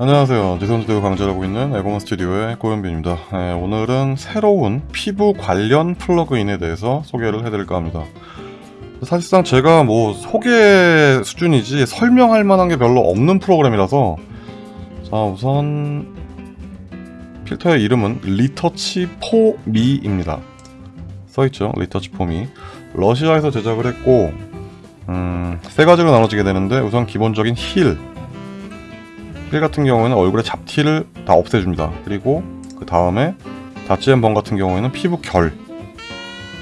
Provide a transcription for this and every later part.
안녕하세요. 지선주대우 강좌하고 있는 에고먼 스튜디오의 고현빈입니다. 네, 오늘은 새로운 피부 관련 플러그인에 대해서 소개를 해드릴까 합니다. 사실상 제가 뭐 소개 수준이지 설명할 만한 게 별로 없는 프로그램이라서 자 우선 필터의 이름은 Retouch4me입니다. 써있죠. Retouch4me. 러시아에서 제작을 했고 음, 세 가지로 나눠지게 되는데 우선 기본적인 Heal. Heal 같은 경우에는 얼굴에 잡티를 다 없애줍니다. 그리고 그 다음에 Dodge and Burn 같은 경우에는 피부 결.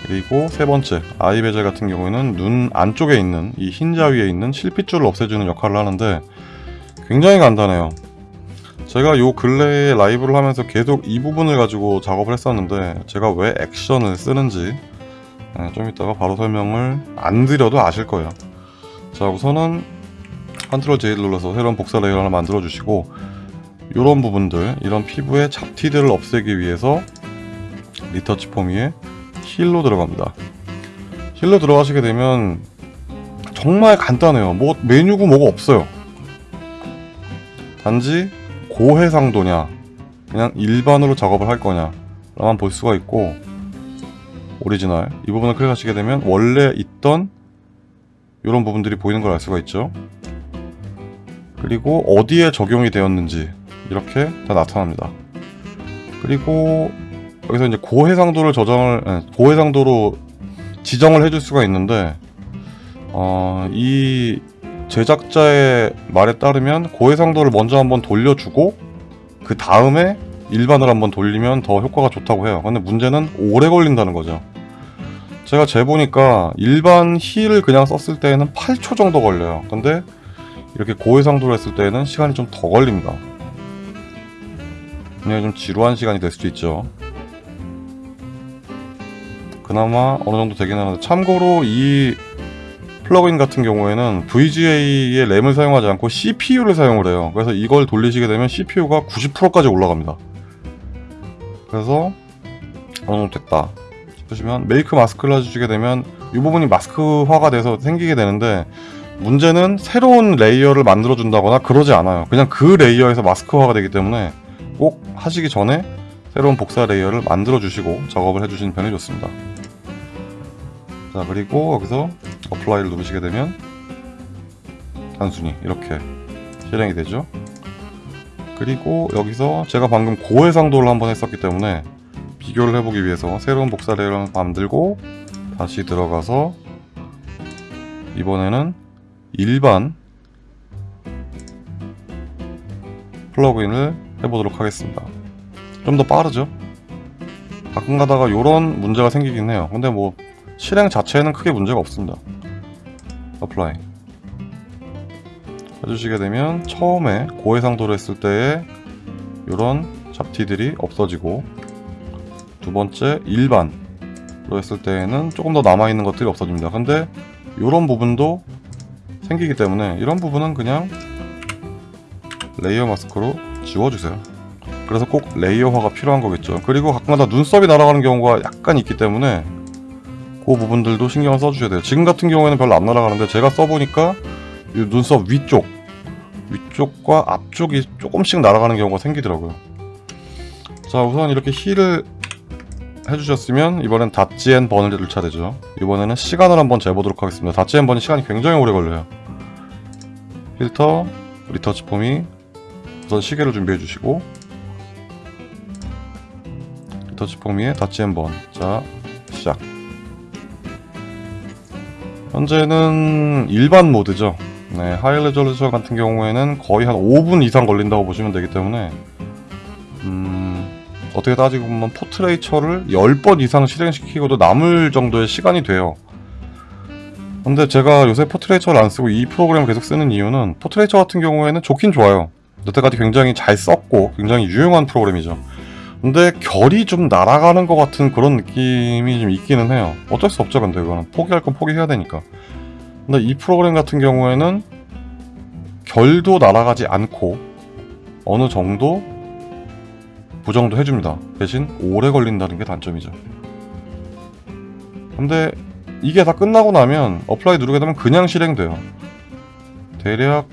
그리고 세 번째 Eye Vessel 같은 경우에는 눈 안쪽에 있는 이 흰자 위에 있는 실핏줄을 없애주는 역할을 하는데 굉장히 간단해요. 제가 요 근래에 라이브를 하면서 계속 이 부분을 가지고 작업을 했었는데 제가 왜 액션을 쓰는지 네, 좀 이따가 바로 설명을 안 드려도 아실 거예요. 자 우선은 Control J를 눌러서 새로운 복사 레이어를 하나 만들어 주시고 이런 부분들 이런 피부의 잡티들을 없애기 위해서 Retouch4me에 Heal로 들어갑니다. Heal로 들어가시게 되면 정말 간단해요. 뭐 메뉴고 뭐가 없어요. 단지 고해상도냐 그냥 일반으로 작업을 할 거냐 라만 볼 수가 있고 오리지널 이 부분을 클릭하시게 되면 원래 있던 이런 부분들이 보이는 걸 알 수가 있죠 그리고 어디에 적용이 되었는지 이렇게 다 나타납니다. 그리고 여기서 이제 고해상도를 저장을 네, 고해상도로 지정을 해줄 수가 있는데 어, 이 제작자의 말에 따르면 고해상도를 먼저 한번 돌려주고 그 다음에 일반을 한번 돌리면 더 효과가 좋다고 해요. 근데 문제는 오래 걸린다는 거죠. 제가 재보니까 일반 Heal을 그냥 썼을 때에는 8초 정도 걸려요. 근데 이렇게 고해상도로 했을 때에는 시간이 좀 더 걸립니다. 그냥 좀 지루한 시간이 될 수도 있죠. 그나마 어느 정도 되긴 하는데 참고로 이 플러그인 같은 경우에는 VGA의 램을 사용하지 않고 CPU를 사용을 해요. 그래서 이걸 돌리시게 되면 CPU가 90%까지 올라갑니다. 그래서 어느 정도 됐다 싶으시면 Make Mask를 해주시게 되면 이 부분이 마스크화가 돼서 생기게 되는데 문제는 새로운 레이어를 만들어 준다거나 그러지 않아요. 그냥 그 레이어에서 마스크화가 되기 때문에 꼭 하시기 전에 새로운 복사 레이어를 만들어 주시고 작업을 해주시는 편이 좋습니다. 자 그리고 여기서 Apply를 누르시게 되면 단순히 이렇게 실행이 되죠. 그리고 여기서 제가 방금 고해상도를 한번 했었기 때문에 비교를 해보기 위해서 새로운 복사 레이어를 만들고 다시 들어가서 이번에는 일반 플러그인을 해보도록 하겠습니다. 좀 더 빠르죠? 가끔 가다가 이런 문제가 생기긴 해요. 근데 뭐 실행 자체에는 크게 문제가 없습니다. Apply 해주시게 되면 처음에 고해상도로 했을 때에 이런 잡티들이 없어지고 두 번째 일반로 했을 때에는 조금 더 남아있는 것들이 없어집니다. 근데 이런 부분도 생기기 때문에 이런 부분은 그냥 레이어 마스크로 지워주세요. 그래서 꼭 레이어화가 필요한 거겠죠. 그리고 가끔가다 눈썹이 날아가는 경우가 약간 있기 때문에 그 부분들도 신경을 써주셔야 돼요. 지금 같은 경우에는 별로 안 날아가는데 제가 써보니까 이 눈썹 위쪽 위쪽과 앞쪽이 조금씩 날아가는 경우가 생기더라고요. 자 우선 이렇게 Heal을 해주셨으면 이번엔 Dodge and Burn을 들 차례죠. 이번에는 시간을 한번 재보도록 하겠습니다. 닷지 앤 번이 시간이 굉장히 오래 걸려요. 필터 Retouch4me 우선 시계를 준비해 주시고 Retouch4me에 Dodge and Burn. 자 시작. 현재는 일반 모드죠. 네, High Resolution 같은 경우에는 거의 한 5분 이상 걸린다고 보시면 되기 때문에 음, 어떻게 따지고 보면 Portraiture를 10번 이상 실행시키고도 남을 정도의 시간이 돼요. 근데 제가 요새 Portraiture를 안 쓰고 이 프로그램을 계속 쓰는 이유는 Portraiture 같은 경우에는 좋긴 좋아요. 여태까지 굉장히 잘 썼고 굉장히 유용한 프로그램이죠. 근데 결이 좀 날아가는 것 같은 그런 느낌이 좀 있기는 해요. 어쩔 수 없죠 근데 이거는. 포기할 건 포기해야 되니까. 근데 이 프로그램 같은 경우에는 결도 날아가지 않고 어느 정도 보정도 해줍니다 대신 오래 걸린다는 게 단점이죠 근데 이게 다 끝나고 나면 apply 누르게 되면 그냥 실행돼요 대략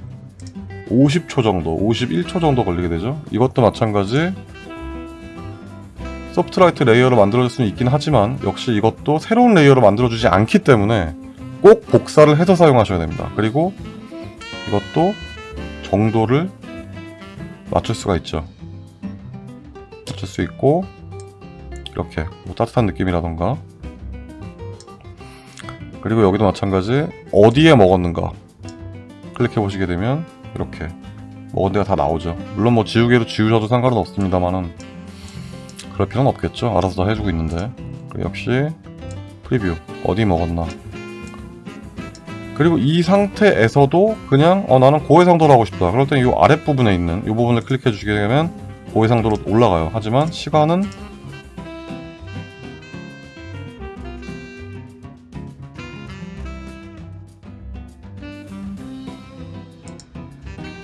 50초 정도, 51초 정도 걸리게 되죠. 이것도 마찬가지 soft light layer를 만들어줄 수는 있긴 하지만 역시 이것도 새로운 layer를 만들어주지 않기 때문에 꼭 복사를 해서 사용하셔야 됩니다. 그리고 이것도 정도를 맞출 수가 있죠. 맞출 수 있고 이렇게 뭐 따뜻한 느낌이라던가. 그리고 여기도 마찬가지 어디에 먹었는가. 클릭해 보시게 되면 이렇게 먹은 데가 다 나오죠. 물론 뭐 지우개로 지우셔도 상관은 없습니다만은 그럴 필요는 없겠죠. 알아서 다 해주고 있는데. 역시 프리뷰 어디 먹었나. 그리고 이 상태에서도 그냥 어 나는 고해상도로 하고 싶다. 그럴 때는 이 아랫부분에 있는 이 부분을 클릭해 주시게 되면 고해상도로 올라가요 하지만 시간은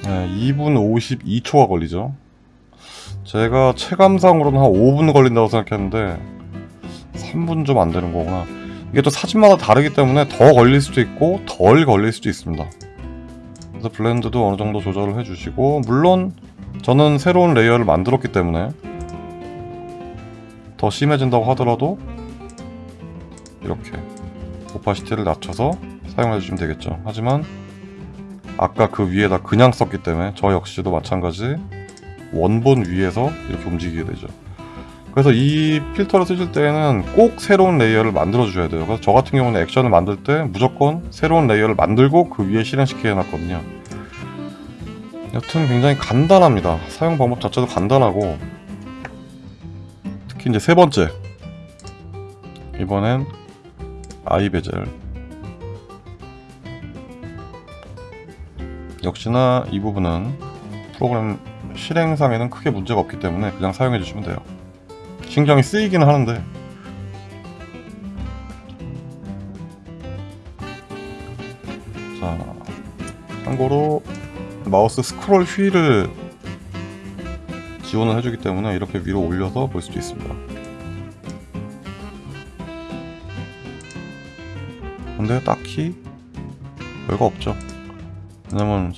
네, 2분 52초가 걸리죠. 제가 체감상으로는 한 5분 걸린다고 생각했는데 3분 좀 안 되는 거구나. 이게 또 사진마다 다르기 때문에 더 걸릴 수도 있고 덜 걸릴 수도 있습니다. 그래서 blend도 어느 정도 조절을 해주시고 물론 저는 새로운 layer를 만들었기 때문에 더 심해진다고 하더라도 이렇게 opacity를 낮춰서 사용해 주시면 되겠죠. 하지만 아까 그 위에다 그냥 썼기 때문에 저 역시도 마찬가지 원본 위에서 이렇게 움직이게 되죠. 그래서 이 필터를 쓰실 때는 꼭 새로운 layer를 만들어 주셔야 돼요. 그래서 저 같은 경우는 액션을 만들 때 무조건 새로운 layer를 만들고 그 위에 실행시켜 놨거든요 여튼 굉장히 간단합니다. 사용 방법 자체도 간단하고 특히 이제 세 번째. 이번엔 아이 베젤. 역시나 이 부분은 프로그램 실행상에는 크게 문제가 없기 때문에 그냥 사용해 주시면 돼요. 신경이 쓰이기는 하는데. 자 참고로 마우스 스크롤 휠을 지원을 해주기 때문에 이렇게 위로 올려서 볼 수도 있습니다. 근데 딱히 별거 없죠. 왜냐면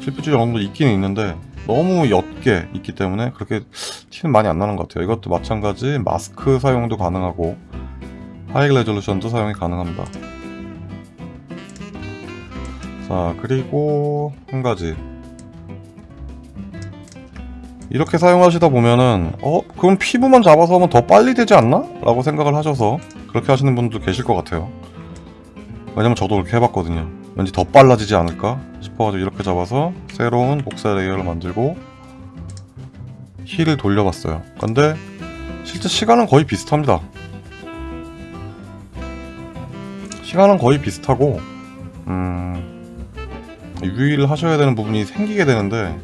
실패줄 정도 있긴 있는데 너무 옅게 있기 때문에 그렇게 티는 많이 안 나는 것 같아요. 이것도 마찬가지 마스크 사용도 가능하고 하이 레졸루션도 사용이 가능합니다 자 그리고 한 가지. 이렇게 사용하시다 보면은 어? 그럼 피부만 잡아서 하면 더 빨리 되지 않나? 라고 생각을 하셔서 그렇게 하시는 분도 계실 것 같아요. 왜냐면 저도 그렇게 해봤거든요. 왠지 더 빨라지지 않을까 싶어가지고 이렇게 잡아서 새로운 복사 layer를 만들고 heal을 돌려봤어요. 근데 실제 시간은 거의 비슷합니다. 시간은 거의 비슷하고 음... 유의를 하셔야 되는 부분이 생기게 되는데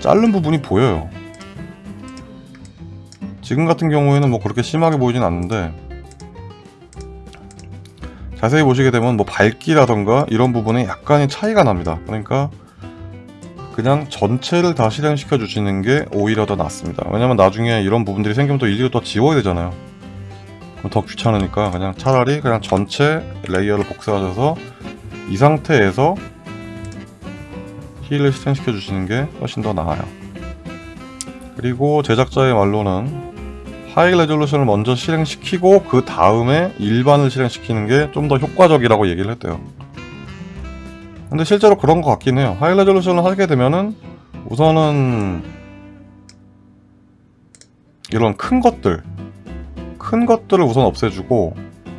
자른 부분이 보여요. 지금 같은 경우에는 뭐 그렇게 심하게 보이진 않는데 자세히 보시게 되면 뭐 밝기라던가 이런 부분에 약간의 차이가 납니다. 그러니까 그냥 전체를 다 실행시켜 주시는 게 오히려 더 낫습니다. 왜냐면 나중에 이런 부분들이 생기면 또 일일이 또 지워야 되잖아요. 그럼 더 귀찮으니까 그냥 차라리 그냥 전체 layer를 복사하셔서 이 상태에서 heal을 실행시켜 주시는 게 훨씬 더 나아요. 그리고 제작자의 말로는 high resolution을 먼저 실행시키고 그 다음에 일반을 실행시키는 게 좀 더 효과적이라고 얘기를 했대요. 근데 실제로 그런 것 같긴 해요. high resolution을 하게 되면은 우선은 이런 큰 것들 큰 것들을 우선 없애주고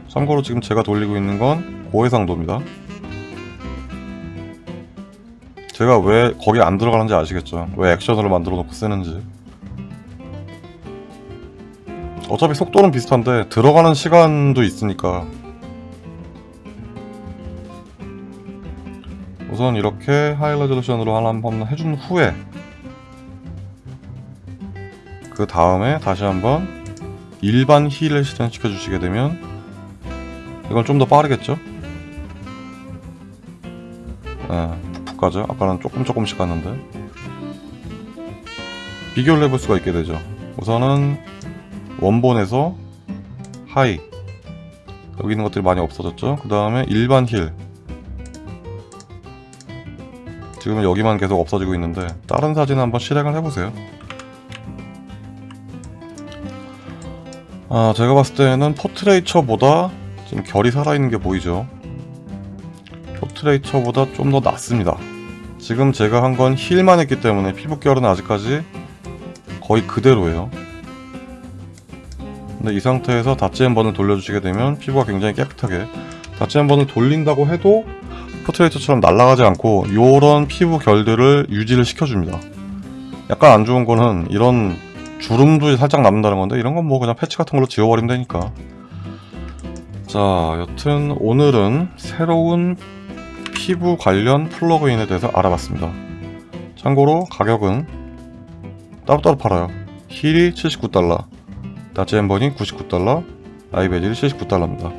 참고로 지금 제가 돌리고 있는 건 고해상도입니다 제가 왜 거기 안 들어가는지 아시겠죠? 왜 액션으로 만들어 놓고 쓰는지. 어차피 속도는 비슷한데 들어가는 시간도 있으니까. 우선 이렇게 하이 레졸루션으로 하나 한번 해준 후에 그 다음에 다시 한번 일반 heal을 실행시켜 주시게 되면 이건 좀 더 빠르겠죠? 네, 가죠? 아까는 조금 조금씩 갔는데 비교를 해볼 수가 있게 되죠 우선은 원본에서 high 여기 있는 것들이 많이 없어졌죠 그 다음에 일반 heal 지금 여기만 계속 없어지고 있는데 다른 사진 한번 실행을 해보세요. 아 제가 봤을 때는 포트레이처보다 지금 결이 살아있는 게 보이죠. 포트레이처보다 좀 더 낫습니다. 지금 제가 한 건 힐만 했기 때문에 피부결은 아직까지 거의 그대로예요. 근데 이 상태에서 다치 한 번을 돌려주시게 되면 피부가 굉장히 깨끗하게 다시 한 번을 돌린다고 해도 Portraiture처럼 날아가지 않고 요런 피부 결들을 유지를 시켜줍니다. 약간 안 좋은 거는 이런 주름도 살짝 남는다는 건데 이런 건 뭐 그냥 패치 같은 걸로 지워버리면 되니까 자 여튼 오늘은 새로운 피부 관련 plugin에 대해서 알아봤습니다. 참고로 가격은 따로따로 팔아요. heal이 79달러, 다치 엠번이 99달러, 아이베딜이 79달러입니다.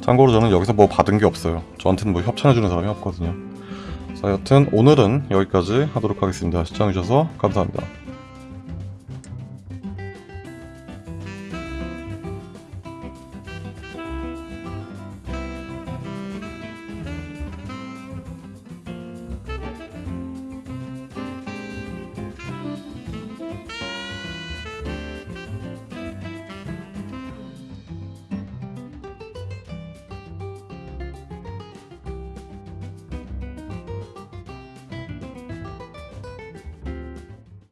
참고로 저는 여기서 뭐 받은 게 없어요. 저한테는 뭐 협찬해주는 사람이 없거든요. 자, 여튼 오늘은 여기까지 하도록 하겠습니다. 시청해주셔서 감사합니다.